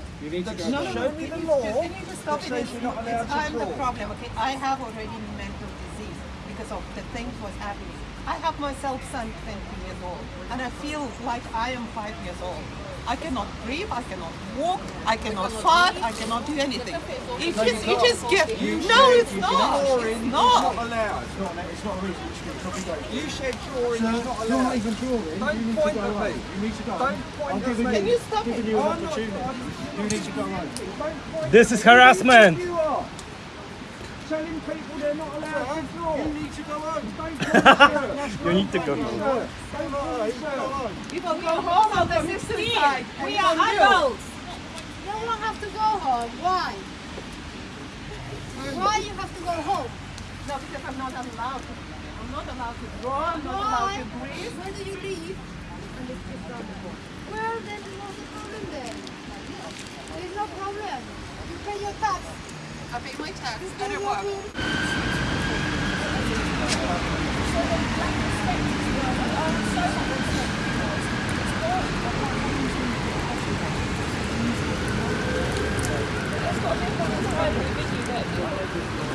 law. You need to go no, show me the law. You need to stop it. It's, you're not allowed it's, to I'm the problem, okay? I have already mental disease because of the things was happening. I have myself son 20 years old and I feel like I am five years old. I cannot breathe, I cannot walk, I cannot fart, I cannot do anything. It No, you is, it can't. gift. You No, it's not. Drawing, it's is not. not allowed. It's not, it's not a reason you should get copyright. You said drawing is not You're not even drawing. Don't you need point to go at me. You need to go Don't home. point I'm at me. you, Can you stop giving it? you an I'm not- You need to go home. This at is harassment. You are telling people they're not allowed to draw. You need to go home. Don't You need to go home. Sir, Don't lie, sir. People go home on the 16. We are adults. No, you don't have to go home. Why? Why you have to go home? No, because I'm not allowed to. I'm not allowed to draw, I'm not allowed to breathe. When do you leave? Well, then what's the problem then? There's no problem. You pay your tax. I pay my tax You and pay I your work. Thank you.